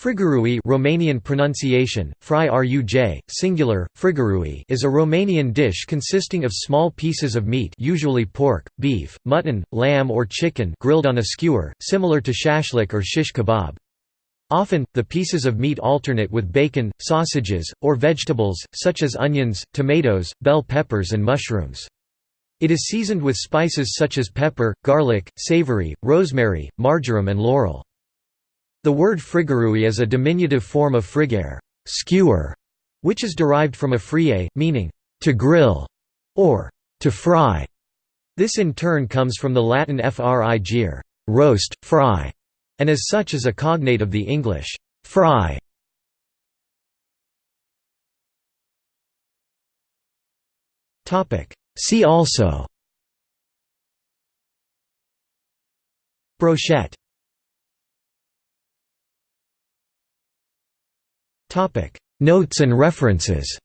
Frigărui Romanian pronunciation, fry ruj, singular, frigurui is a Romanian dish consisting of small pieces of meat usually pork, beef, mutton, lamb or chicken grilled on a skewer, similar to shashlik or shish kebab. Often, the pieces of meat alternate with bacon, sausages, or vegetables, such as onions, tomatoes, bell peppers and mushrooms. It is seasoned with spices such as pepper, garlic, savory, rosemary, marjoram and laurel. The word frigărui is a diminutive form of frigare skewer", which is derived from a frige, meaning, to grill, or to fry. This in turn comes from the Latin frigere roast, fry", and as such is a cognate of the English fry. See also Brochette Notes and references